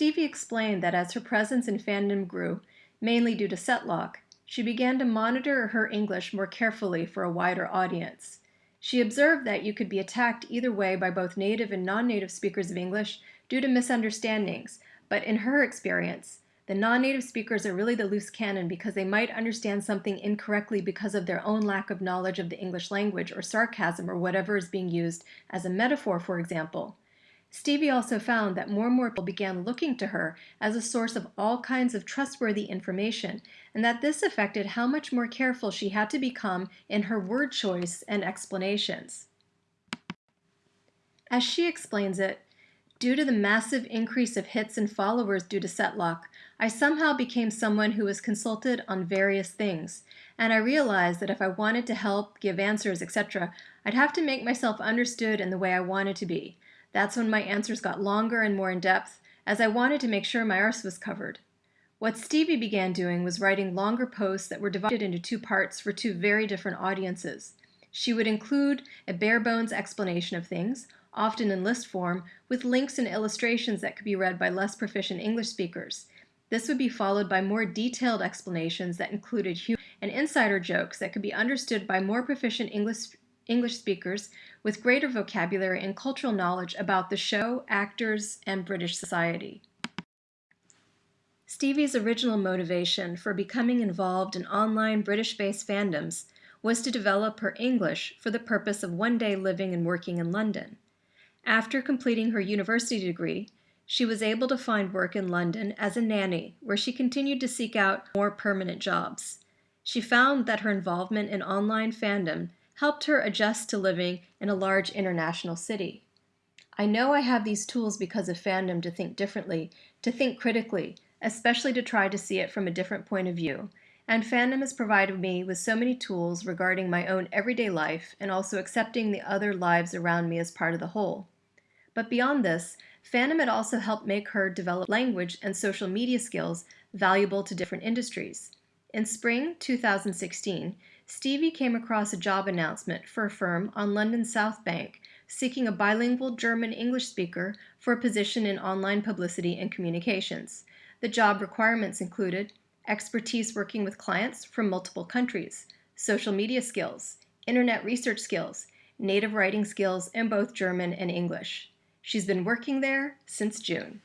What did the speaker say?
Stevie explained that as her presence in fandom grew, mainly due to Setlock, she began to monitor her English more carefully for a wider audience. She observed that you could be attacked either way by both native and non-native speakers of English due to misunderstandings, but in her experience, the non-native speakers are really the loose cannon because they might understand something incorrectly because of their own lack of knowledge of the English language or sarcasm or whatever is being used as a metaphor, for example. Stevie also found that more and more people began looking to her as a source of all kinds of trustworthy information, and that this affected how much more careful she had to become in her word choice and explanations. As she explains it, Due to the massive increase of hits and followers due to Setlock, I somehow became someone who was consulted on various things, and I realized that if I wanted to help, give answers, etc., I'd have to make myself understood in the way I wanted to be. That's when my answers got longer and more in depth, as I wanted to make sure my arse was covered. What Stevie began doing was writing longer posts that were divided into two parts for two very different audiences. She would include a bare bones explanation of things, often in list form, with links and illustrations that could be read by less proficient English speakers. This would be followed by more detailed explanations that included humor and insider jokes that could be understood by more proficient English, English speakers with greater vocabulary and cultural knowledge about the show, actors, and British society. Stevie's original motivation for becoming involved in online British-based fandoms was to develop her English for the purpose of one day living and working in London. After completing her university degree, she was able to find work in London as a nanny, where she continued to seek out more permanent jobs. She found that her involvement in online fandom helped her adjust to living in a large international city. I know I have these tools because of fandom to think differently, to think critically, especially to try to see it from a different point of view, and fandom has provided me with so many tools regarding my own everyday life and also accepting the other lives around me as part of the whole. But beyond this, fandom had also helped make her develop language and social media skills valuable to different industries. In spring 2016, Stevie came across a job announcement for a firm on London's South Bank seeking a bilingual German-English speaker for a position in online publicity and communications. The job requirements included expertise working with clients from multiple countries, social media skills, internet research skills, native writing skills in both German and English. She's been working there since June.